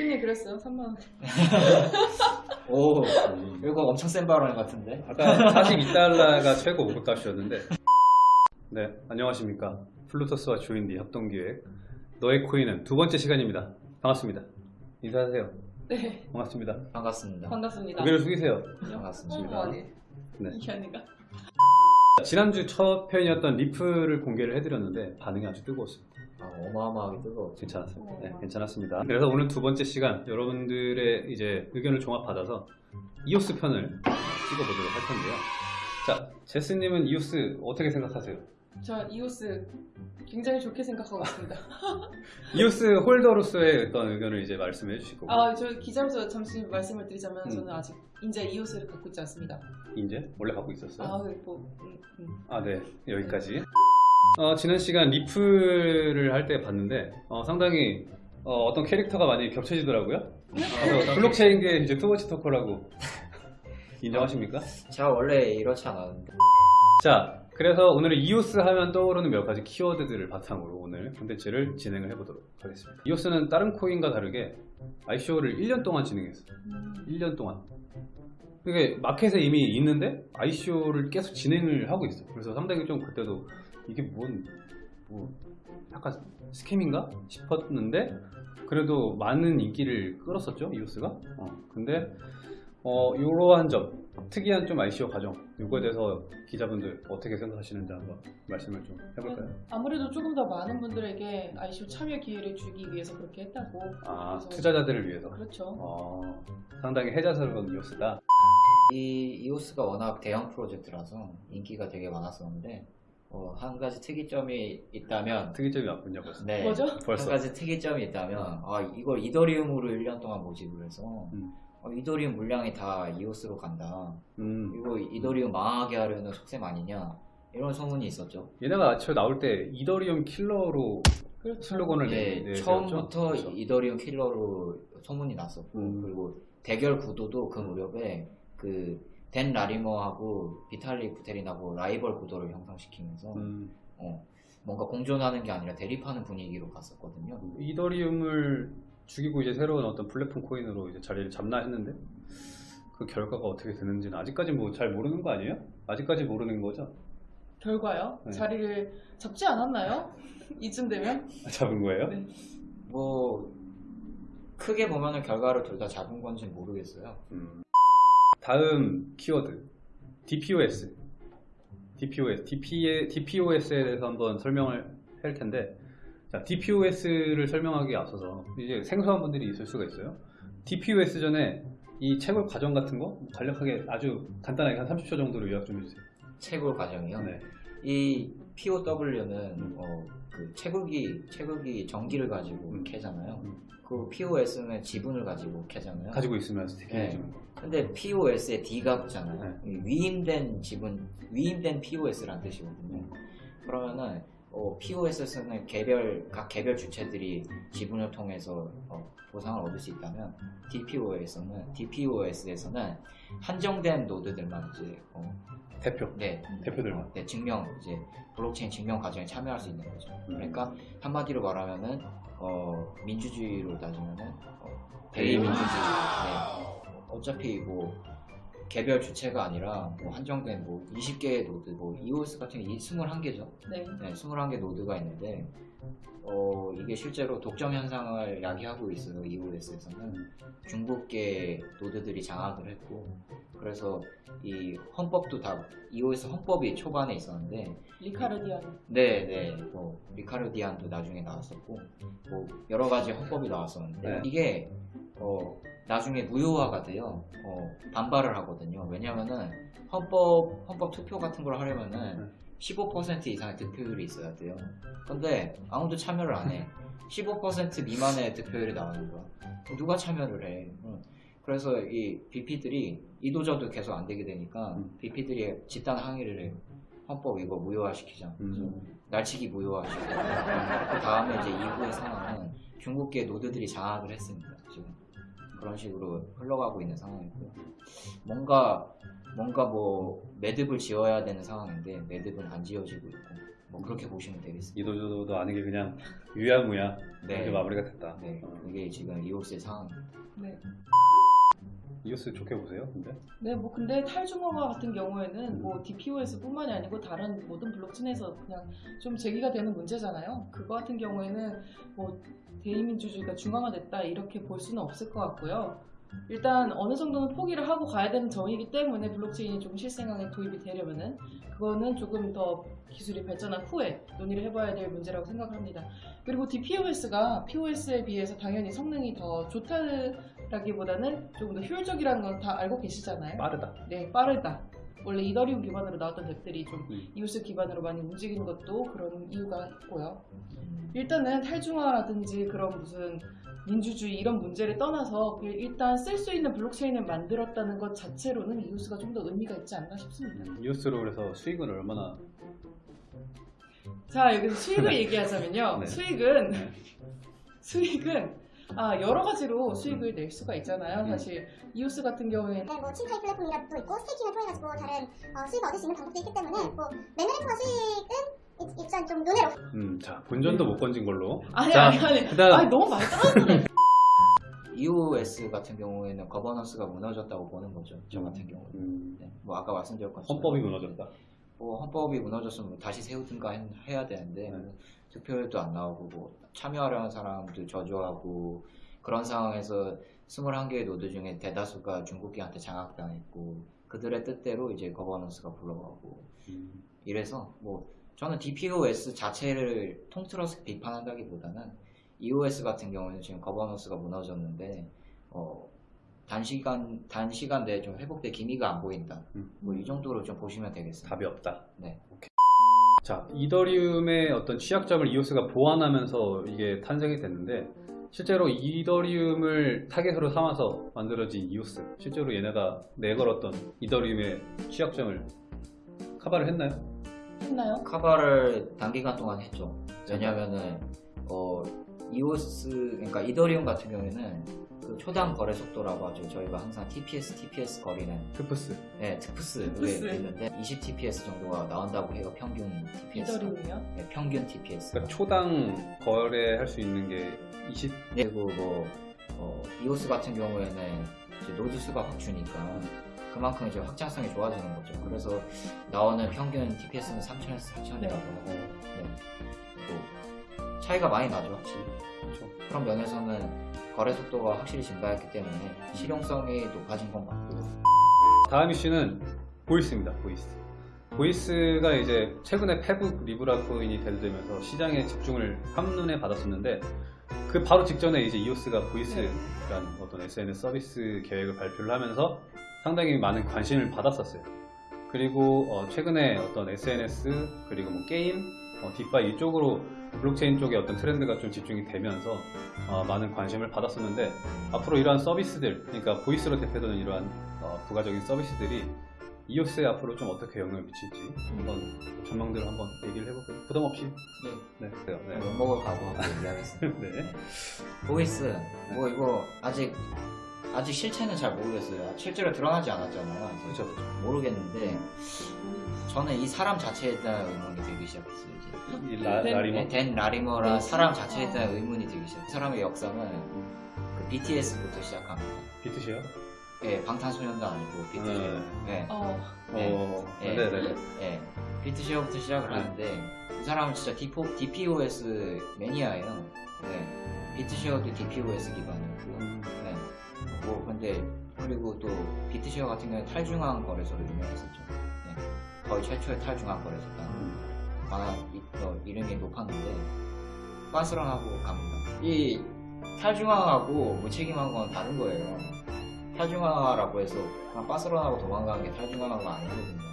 흔히 그랬어요. 3만 원. 오 이거 엄청 센 발언 같은데? 아까 42달러가 최고 목표값이었는데. 네 안녕하십니까. 플루토스와 조인디 협동기획. 너의 코인은 두 번째 시간입니다. 반갑습니다. 인사하세요. 네, 반갑습니다. 반갑습니다. 반갑습니다. 고개를 숙이세요. 반갑습니다. 어, 네. 이현이가. 지난주 첫 편이었던 리플을 공개를 해드렸는데 반응이 아주 뜨거웠습니다 아, 어마어마하게 뜨거웠죠 괜찮았습니다 네, 어. 괜찮았습니다 그래서 오늘 두 번째 시간 여러분들의 이제 의견을 종합받아서 이오스 편을 찍어보도록 할 텐데요 자 제스님은 이오스 어떻게 생각하세요? 저 이오스 굉장히 좋게 생각하고 있습니다. 이오스 홀더로서의 어떤 의견을 이제 말씀해 주실 거고 아, 저 기자로서 잠시 말씀을 드리자면 음. 저는 아직 인제 이오스를 갖고 있지 않습니다. 이제 원래 갖고 있었어요. 아, 네, 뭐, 음, 음. 아, 네. 여기까지. 어, 지난 시간 리플을 할 때 봤는데, 어, 상당히, 어, 떤 캐릭터가 많이 겹쳐지더라고요. 그래서 블록체인계 이제 투머치 토커라고 인정하십니까? 제가 원래 이렇지 않았는데 자, 그래서 오늘은 이오스 하면 떠오르는 몇 가지 키워드들을 바탕으로 오늘 콘텐츠를 진행을 해보도록 하겠습니다. 이오스는 다른 코인과 다르게 ICO를 1년 동안 진행했어요. 음. 1년 동안. 그게 마켓에 이미 있는데 ICO를 계속 진행을 하고 있어. 그래서 상당히 좀 그때도 이게 뭔, 뭐, 약간 스캠인가 싶었는데 그래도 많은 인기를 끌었었죠 이오스가. 어, 근데 어, 이러한 점, 특이한 좀 ICO 과정, 이거에 대해서 기자분들 어떻게 생각하시는지 한번 말씀을 좀 해볼까요? 아무래도 조금 더 많은 분들에게 ICO 참여 기회를 주기 위해서 그렇게 했다고. 아, 투자자들을 위해서. 그렇죠. 어, 상당히 해자스러운 이오스다. 이 이오스가 워낙 대형 프로젝트라서 인기가 되게 많았었는데 어, 한 가지 특이점이 있다면 특이점이 왔군요, 벌써. 네, 뭐죠? 벌써. 한 가지 특이점이 있다면 아, 이걸 이더리움으로 1년 동안 모집을 해서 음. 어, 이더리움 물량이 다 이오스로 간다 음. 이거 이더리움 망하게 하려는 속셈 아니냐 이런 소문이 있었죠 얘네가 저 나올 때 이더리움 킬러로 그렇죠. 슬로건을 네, 내, 처음부터 그렇죠? 이더리움 킬러로 소문이 났었고 음. 그리고 대결 구도도 그 무렵에 그 댄 라리머하고 비탈리 부테린하고 라이벌 구도를 형성시키면서 음, 어, 뭔가 공존하는 게 아니라 대립하는 분위기로 갔었거든요. 이더리움을 죽이고 이제 새로운 어떤 플랫폼 코인으로 이제 자리를 잡나 했는데 그 결과가 어떻게 되는지는 아직까지 뭐 잘 모르는 거 아니에요? 아직까지 모르는 거죠? 결과요? 네. 자리를 잡지 않았나요? 이쯤 되면? 잡은 거예요? 네. 뭐 크게 보면은 결과를 둘 다 잡은 건지 는 모르겠어요. 음. 다음 키워드 DPoS DPoS DP, DPoS에 대해서 한번 설명을 할 텐데 자, DPoS를 설명하기에 앞서서 이제 생소한 분들이 있을 수가 있어요 DPoS 전에 이 채굴 과정 같은 거 간략하게 아주 간단하게 한 30초 정도로 요약 좀 해주세요 채굴 과정이요. 네. 이 POW는 음. 어, 그 채굴기 채굴기 전기를 가지고 음. 캐잖아요. 음. 그 POS는 지분을 가지고 캐잖아요. 가지고 있으면 스테이킹 네. 해주는 거 근데 POS에 D가 붙잖아요. 네. 이 위임된 지분, 위임된 POS라는 뜻이거든요. 음. 그러면은 어, POS는 개별 각 개별 주체들이 지분을 통해서 어, 보상을 얻을 수 있다면 DPoS는 DPoS에서는 한정된 노드들만 이제 어, 대표 네, 대표들만 네, 증명 이제 블록체인 증명 과정에 참여할 수 있는 거죠. 음. 그러니까 한마디로 말하면은 어, 민주주의로 따지면은 어, 대의 대의민주주의. 네. 어차피 뭐 개별 주체가 아니라 뭐 한정된 뭐 20개의 노드, 뭐 EOS 같은 게 21개죠. 네. 네, 21개 노드가 있는데 어, 이게 실제로 독점 현상을 야기하고 있어요. EOS에서는 중국계 노드들이 장악을 했고 그래서 이 헌법도 다 EOS 헌법이 초반에 있었는데 리카르디안. 네, 네, 뭐 리카르디안도 나중에 나왔었고 뭐 여러 가지 헌법이 나왔었는데 네. 이게 어, 나중에 무효화가 돼요. 어, 반발을 하거든요. 왜냐면은 헌법 헌법 투표 같은 걸 하려면은 15% 이상의 득표율이 있어야 돼요. 근데 아무도 참여를 안 해. 15% 미만의 득표율이 나오는 거야. 누가 참여를 해? 응. 그래서 이 BP들이 이도저도 계속 안 되게 되니까 음. BP들이 집단 항의를 해요. 헌법 이거 무효화시키자. 음. 날치기 무효화시키자. 그 다음에 이제 이후의 상황은 중국계 노드들이 장악을 했습니다. 그런 식으로 흘러가고 있는 상황이고요. 뭔가 뭔가 뭐 매듭을 지어야 되는 상황인데 매듭은 안 지어지고 있고 뭐 그렇게 보시면 되겠습니다. 이도저도 아니게 그냥 유야무야 네. 이렇게 마무리가 됐다. 네, 어. 그게 지금 이오스의 상황입니다. 네. 이오스 좋게 보세요, 근데? 네, 뭐 근데 탈중앙화 같은 경우에는 뭐 DPoS뿐만이 아니고 다른 모든 블록체인에서 그냥 좀 제기가 되는 문제잖아요. 그거 같은 경우에는 뭐 대의민주주의가 중앙화됐다 이렇게 볼 수는 없을 것 같고요. 일단 어느 정도는 포기를 하고 가야 되는 점이기 때문에 블록체인이 좀 실생활에 도입이 되려면은 그거는 조금 더 기술이 발전한 후에 논의를 해봐야 될 문제라고 생각을 합니다. 그리고 DPoS가 POS에 비해서 당연히 성능이 더 좋다라기보다는 조금 더 효율적이라는 건 다 알고 계시잖아요. 빠르다. 네, 빠르다. 원래 이더리움 기반으로 나왔던 덱들이 좀 음. 이오스 기반으로 많이 움직이는 것도 그런 이유가 있고요. 일단은 탈중화라든지 그런 무슨 민주주의 이런 문제를 떠나서 그 일단 쓸 수 있는 블록체인을 만들었다는 것 자체로는 이오스가 좀 더 의미가 있지 않나 싶습니다. 이오스로 그래서 수익은 얼마나 자 여기서 수익을 얘기하자면요. 네. 수익은 네. 수익은 아 여러 가지로 수익을 낼 수가 있잖아요. 음. 사실 이오스 같은 경우에는 네, 뭐 친카이 플랫폼이라도 있고 스테이킹을 통해 가지고 다른 어, 수익을 얻을 수 있는 방법도 있기 때문에 뭐 매매를 통한 수익은 일- 일단 좀 논외로 음, 자 본전도 못 건진 걸로. 아니 자, 아니 아니 그다음 아니 너무 많이 떨어졌네. EOS 같은 경우에는 거버넌스가 무너졌다고 보는 거죠. 저 같은 경우는. 음, 네, 뭐 아까 말씀드렸 것처럼 헌법이 무너졌다. 뭐 헌법이 무너졌으면 다시 세우든가 해- 해야 되는데 네. 뭐 투표율도 안 나오고 뭐 참여하려는 사람들 저조하고 그런 상황에서 21개의 노드 중에 대다수가 중국계한테 장악당했고 그들의 뜻대로 이제 governance가 굴러가고 음, 이래서 뭐 저는 DPoS 자체를 통틀어서 비판한다기보다는 EOS 같은 경우는 지금 governance가 무너졌는데 어, 단시간 단시간 내에 좀 회복될 기미가 안 보인다. 음. 뭐이 정도로 좀 보시면 되겠습니다. 답이 없다. 네. 자, 이더리움의 어떤 취약점을 이오스가 보완하면서 이게 탄생이 됐는데 실제로 이더리움을 타겟으로 삼아서 만들어진 이오스 실제로 얘네가 내걸었던 이더리움의 취약점을 커버를 했나요? 했나요? 카바를 단기간 동안 했죠. 왜냐면은 어 이오스 그러니까 이더리움 같은 경우에는 그 초당 거래 속도라고 하죠. 저희가 항상 TPS, TPS 거리는 트프스. 네, 트프스 트프스. 에 있는데 20 TPS 정도가 나온다고 해요. 평균 TPS. 이더리움이요? 네, 평균 TPS. 그러니까 초당 거래할 수 있는 게 20. 그리고 뭐 어, 이오스 같은 경우에는 이제 노드 수가 확 주니까 그만큼 이제 확장성이 좋아지는 거죠. 그래서 나오는 평균 TPS는 3,000에서 4,000이라고 하고 네. 또 차이가 많이 나죠, 확실히. 그렇죠. 그런 면에서는 거래 속도가 확실히 증가했기 때문에 실용성이 높아진 건 맞고 다음 이슈는 보이스입니다. 보이스. 보이스가 이제 최근에 페북 리브라 코인이 대두되면서 시장에 집중을 한눈에 받았었는데 그 바로 직전에 이제 이오스가 보이스라는 어떤 SNS 서비스 계획을 발표를 하면서 상당히 많은 관심을 받았었어요. 그리고 어, 최근에 어떤 SNS 그리고 뭐 게임, 어, DeFi 이쪽으로 블록체인 쪽에 어떤 트렌드가 좀 집중이 되면서 어, 많은 관심을 받았었는데 앞으로 이러한 서비스들, 그러니까 보이스로 대표되는 이러한 어, 부가적인 서비스들이 이오스에 앞으로 좀 어떻게 영향을 미칠지 한번 전망들을 한번 얘기를 해볼게요. 부담 없이. 네. 네. 그래요. 네. 욕먹을 각오하고 얘기하겠습니다. 네. 보이스 뭐 이거 아직 아직 실체는 잘 모르겠어요. 실제로 드러나지 않았잖아요. 그렇죠. 그렇죠. 모르겠는데 저는 이 사람 자체에 대한 의문이 들기 시작했어요. 이제. 이 라, 네. 라리모. 댄 라리머라 네. 사람 자체에 어. 대한 의문이 들기 시작했어요. 그 사람의 역사는 그 BTS부터 시작합니다. 비트시요? 예, 방탄소년단 아니고 BTS. 예. 어, 네. 어, 예, 네네네. 예. 비트쉐어부터 시작을 네. 하는데 이 사람은 진짜 디포, DPoS 매니아예요. 네. 비트쉐어도 DPoS 기반이었고 뭐 근데 그리고 또 비트쉐어 같은 경우는 탈중앙 거래소로 유명했었죠. 네. 거의 최초의 탈중앙 거래소다. 음. 아, 이, 어, 이름이 높았는데 빤스런하고 갑니다. 이 탈중앙하고 무책임한 건 다른 거예요. 탈중앙화라고 해서 그냥 빤스런하고 도망가는 게 탈중앙화가 아니거든요.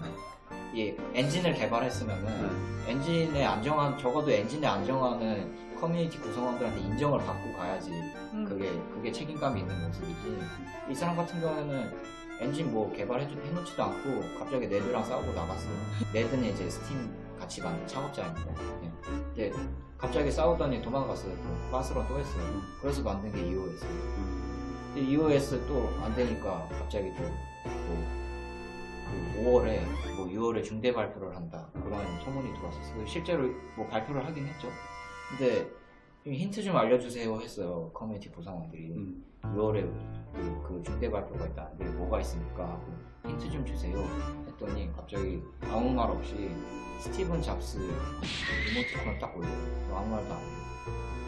이 엔진을 개발했으면은 네. 엔진의 안정한 적어도 엔진의 안정화는 커뮤니티 구성원들한테 인정을 받고 가야지 음. 그게 그게 책임감이 있는 모습이지 이 사람 같은 경우에는 엔진 뭐 개발해 해놓지도 않고 갑자기 네드랑 싸우고 나갔어요 네드는 이제 스팀 같이 만든 창업자입니다 네. 근데 갑자기 싸우더니 도망갔어요 또 빠스로 또 했어요 그래서 만든 게 EOS 음. EOS 또 안 되니까 갑자기 또뭐 그 5월에 뭐 6월에 중대 발표를 한다 그런 소문이 들어왔었어요. 실제로 뭐 발표를 하긴 했죠. 근데 좀 힌트 좀 알려주세요 했어요 커뮤니티 구성원들이 음. 6월에 그, 그 중대 발표가 있다. 근데 뭐가 있습니까? 하고 힌트 좀 주세요. 했더니 갑자기 아무 말 없이 스티븐 잡스 이모티콘을 딱 올려요. 아무 말도 안 해요.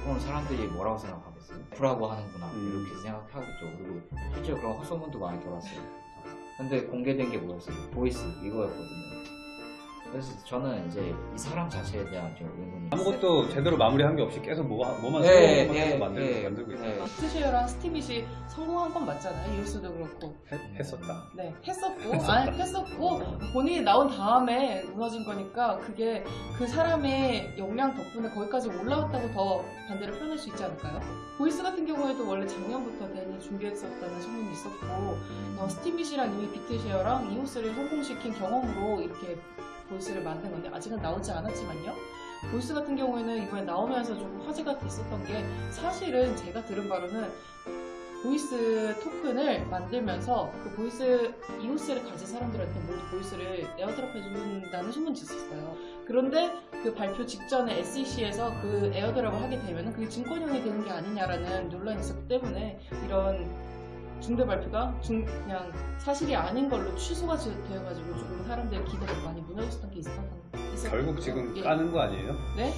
그럼 사람들이 뭐라고 생각하겠어요? F라고 하는구나 음. 이렇게 생각하겠죠. 그리고 실제로 그런 헛소문도 많이 돌았어요. 근데 공개된 게 뭐였어요? 보이스 이거였거든요. 그래서 저는 이제 이 사람 자체에 대한 좀 의문이 아무것도 제대로 마무리한 게 없이 계속 뭐, 뭐만 네, 네, 것만 만들고, 네, 만들고 있어. 네. 비트쉐어랑 스팀잇이 성공한 건 맞잖아요. 이오스도 그렇고. 했, 했었다. 네, 했었고, 아니, 했었고, 본인이 나온 다음에 무너진 거니까, 그게 그 사람의 역량 덕분에 거기까지 올라왔다고 더 반대로 표현할 수 있지 않을까요? 보이스 같은 경우에도 원래 작년부터 댄이 준비했었다는 소문이 있었고, 어, 스팀잇이랑 이미 비트쉐어랑 이오스를 성공시킨 경험으로 이렇게 보이스를 만든 건데, 아직은 나오지 않았지만요. 보이스 같은 경우에는 이번에 나오면서 좀 화제가 됐었던 게, 사실은 제가 들은 바로는 보이스 토큰을 만들면서 그 보이스 이오스를 가진 사람들한테 모두 보이스를 airdrop 해준다는 소문이 있었어요. 그런데 그 발표 직전에 SEC에서 그 airdrop을 하게 되면은 그게 증권형이 되는 게 아니냐라는 논란이 있었기 때문에 이런 중대 발표가 중, 그냥 사실이 아닌 걸로 취소가 지- 되어가지고 조금 사람들의 기대가 많이 무너졌던 게 있었던 결국. 지금 예. 까는 거 아니에요? 네?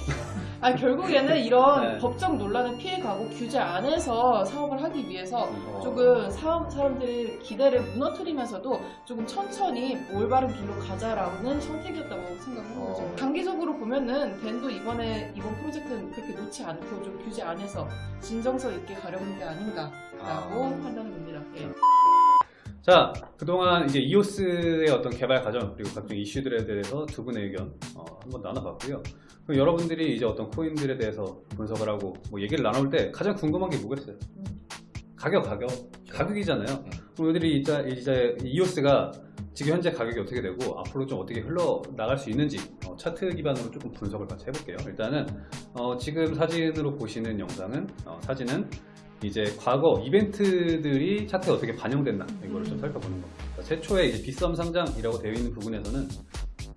아 결국에는 이런 네. 법적 논란을 피해가고 규제 안에서 사업을 하기 위해서 어, 조금 사, 사람들의 기대를 무너뜨리면서도 조금 천천히 올바른 길로 가자라는 선택이었다고 생각하는 어. 거죠. 단기적으로 보면은 댄도 이번에 이번 프로젝트는 그렇게 놓지 않고 좀 규제 안에서 진정성 있게 가려는 게 아닌가라고 아. 판단해 봅니다. 예. 자, 그동안 이제 이오스의 어떤 개발 과정 그리고 각종 이슈들에 대해서 두 분의 의견 어, 한번 나눠봤고요. 그럼 여러분들이 이제 어떤 코인들에 대해서 분석을 하고 뭐 얘기를 나눠볼 때 가장 궁금한 게 뭐겠어요? 가격, 가격, 가격이잖아요. 네. 그럼 우리들이 이제, 이제 이오스가 지금 현재 가격이 어떻게 되고 앞으로 좀 어떻게 흘러 나갈 수 있는지 어, 차트 기반으로 조금 분석을 같이 해볼게요. 일단은 어, 지금 사진으로 보시는 영상은 어, 사진은 이제 과거 이벤트들이 차트에 어떻게 반영됐나 이거를 좀 살펴보는 겁니다. 그러니까 최초에 이제 빗썸 상장이라고 되어 있는 부분에서는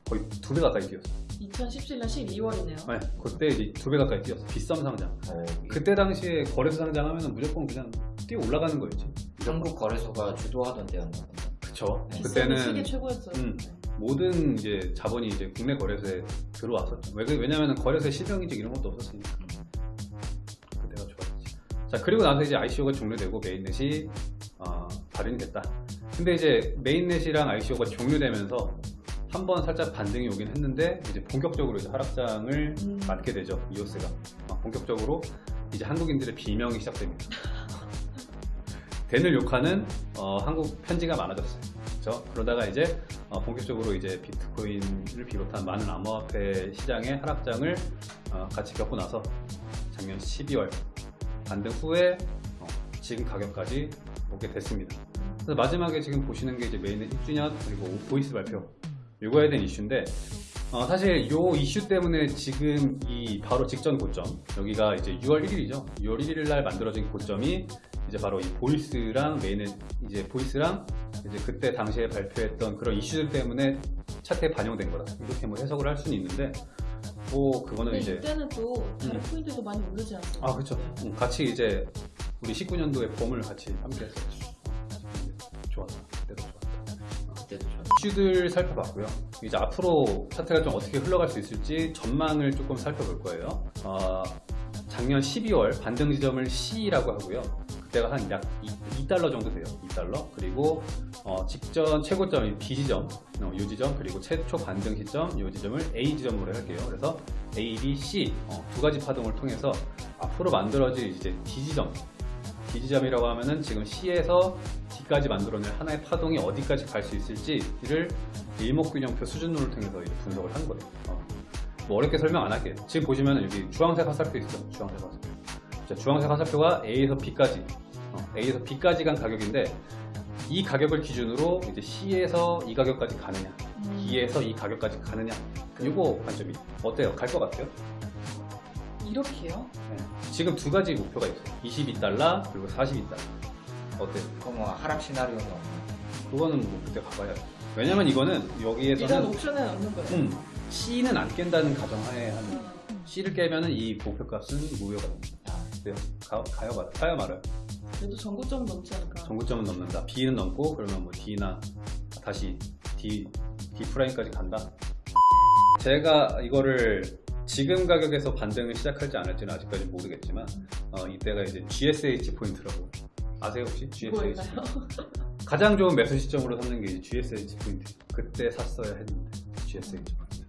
거의 두 배 가까이 뛰었어요. 2017년 12월이네요. 네, 그때 이제 두 배 가까이 뛰었어. 빗썸 상장. 어, 그때 당시에 거래소 상장하면 무조건 그냥 뛰어 올라가는 거였지. 한국 거래소가 주도하던 때였나 그쵸. 비싸게 그때는 세계 최고였어요. 음. 모든 이제 자본이 이제 국내 거래소에 들어왔었죠. 왜, 왜냐면 거래소에 실명인증 이런 것도 없었으니까. 자, 그리고 나서 이제 ICO가 종료되고 메인넷이 어, 발행이 됐다. 근데 이제 메인넷이랑 ICO가 종료되면서 한 번 살짝 반등이 오긴 했는데 이제 본격적으로 이제 하락장을 음. 맞게 되죠. 이오스가. 어, 본격적으로 이제 한국인들의 비명이 시작됩니다. 댄을 욕하는 어, 한국 편지가 많아졌어요. 그렇죠? 그러다가 이제 어, 본격적으로 이제 비트코인을 비롯한 많은 암호화폐 시장의 하락장을 어, 같이 겪고 나서 작년 12월 반등 후에 어, 지금 가격까지 오게 됐습니다. 그래서 마지막에 지금 보시는 게 이제 mainnet 1주년 그리고 보이스 발표 이거에 대한 이슈인데 어, 사실 요 이슈 때문에 지금 이 바로 직전 고점 여기가 이제 6월 1일이죠. 6월 1일 날 만들어진 고점이 이제 바로 이 보이스랑 메인의 이제 보이스랑 이제 그때 당시에 발표했던 그런 이슈들 때문에 차트에 반영된 거다. 이렇게 뭐 해석을 할 수는 있는데 뭐 그거는 이제 이때는 또 다른 음. 코인들도 많이 오르지 않았어요? 아 그렇죠. 네. 같이 이제 우리 19년도에 봄을 같이 함께 했었죠. 좋았다. 그때도 좋았다. 그때도 좀 이슈들 살펴봤고요. 이제 앞으로 차트가 좀 어떻게 흘러갈 수 있을지 전망을 조금 살펴볼 거예요. 어, 작년 12월 반등 지점을 C라고 하고요. 그때가 한 약 2달러 정도 돼요. 2달러. 그리고 어, 직전 최고점이 B 지점, 어, 이 지점, 그리고 최초 반등 시점, 이 지점을 A 지점으로 할게요. 그래서 A, B, C 어, 두 가지 파동을 통해서 앞으로 만들어질 이제 D 지점, D 지점이라고 하면은 지금 C에서 D까지 만들어낼 하나의 파동이 어디까지 갈 수 있을지를 일목균형표 수준론을 통해서 분석을 한 거예요. 어. 뭐 어렵게 설명 안 할게요. 지금 보시면 여기 주황색 화살표 있죠? 주황색 화살표. 자, 주황색 화살표가 A에서 B까지, 어, A에서 B까지 간 가격인데 이 가격을 기준으로 이제 C에서 이 가격까지 가느냐, 음. B에서 이 가격까지 가느냐, 이거 관점이 어때요? 갈 것 같아요? 이렇게요? 네. 지금 두 가지 목표가 있어요. 22달러 그리고 42달러. 어때요? 그거 뭐 하락 시나리오는 없나요? 그거는 뭐 그때 가봐야 돼. 왜냐면 이거는 여기에서는 옵션에 넣는 거예요. 음, C는 안 깬다는 가정하에 하는 음. C를 깨면 은 이 목표값은 무효가 됩니다. 그래요? 가, 가요 말, 가요 말아요. 그래도 전고점 넘지 않을까. 전고점은 넘는다. B는 넘고 그러면 뭐 D나 다시 D D prime까지 간다. 제가 이거를 지금 가격에서 반등을 시작할지 안 할지는 아직까지 모르겠지만 어, 이때가 이제 GSH 포인트라고 아세요 혹시? GSH? 가장 좋은 매수 시점으로 삼는 게 이제 GSH 포인트 그때 샀어야 했는데 GSH 포인트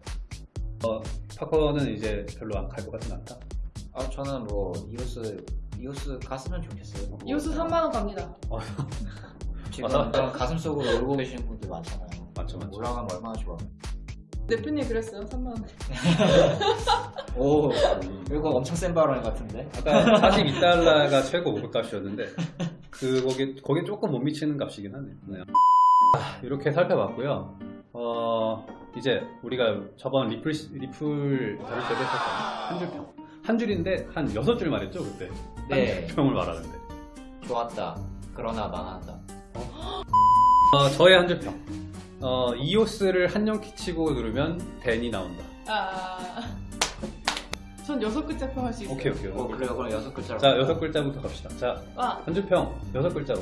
어, 파커는 이제 별로 안 갈 것 같진 않다 아 저는 뭐 이오스 이오스 갔으면 좋겠어요. 뭐, 이오스 3만 원 갑니다. 지금 맞아. 가슴 속으로 울고 계시는 분들 많잖아요. 맞죠 맞죠 올라가면 얼마나 좋아. 대표님 그랬어요. 3만 원. 오 음. 이거 엄청 센 발언 같은데. 아까 42달러가 최고 목표값이었는데 그 거기 거기 조금 못 미치는 값이긴 하네요. 네. 아, 이렇게 살펴봤고요. 어 이제 우리가 저번 리플 리플 다룰 때도 했었잖아요. 한 줄평 한 줄인데 한 여섯 줄 말했죠 그때. 네. 한 줄평을 말하는데. 좋았다. 그러나 망한다. 어, 저의 한 줄평. 어 이오스를 한영 키 치고 누르면 댄이 나온다. 아. 전 여섯 글자 평 할 수 있어요. 오케이 오케이. 어 오케이. 그래요 그럼 여섯 글자로. 자 여섯 글자부터 갑시다. 자 아, 한 줄평 여섯 글자로.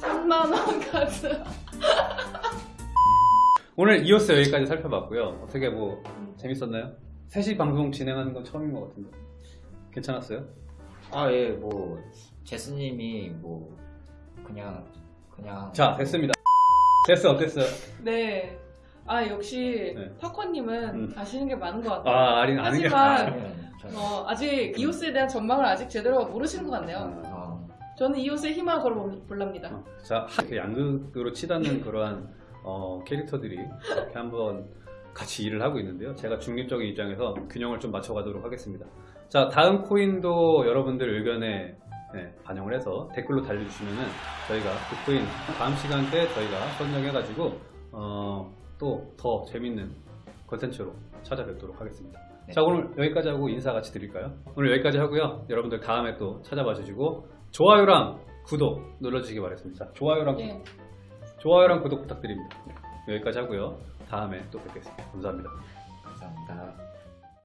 3만원 카드. 오늘 이오스 여기까지 살펴봤고요. 어떻게 뭐 재밌었나요? 3시 방송 진행하는 건 처음인 것 같은데. 괜찮았어요? 아 예 뭐 제스님이 뭐 그냥 그냥 자, 됐습니다. 됐어, 어땠어요? 네. 아, 역시 네. 파커님은 음. 아시는 게 많은 것 같아요. 아, 아닌, 아는 게 저는 어, 아직 이오스에 대한 전망을 아직 제대로 모르시는 것 같네요. 어, 저는 이오스에 희망을 걸어볼랍니다. 어, 자, 이렇게 양극으로 치닫는 그러한 어, 캐릭터들이 이렇게 한번 같이 일을 하고 있는데요. 제가 중립적인 입장에서 균형을 좀 맞춰가도록 하겠습니다. 자, 다음 코인도 여러분들 의견에 네, 반영을 해서 댓글로 달려주시면은 저희가 그 코인 다음 시간대 저희가 선정해가지고 어, 또 더 재밌는 컨텐츠로 찾아뵙도록 하겠습니다. 네. 자, 오늘 여기까지 하고 인사 같이 드릴까요? 오늘 여기까지 하고요. 여러분들 다음에 또 찾아봐 주시고 좋아요랑 구독 눌러주시기 바라겠습니다. 자, 좋아요랑 예. 좋아요랑 구독 부탁드립니다. 네, 여기까지 하고요. 다음에 또 뵙겠습니다. 감사합니다. 감사합니다.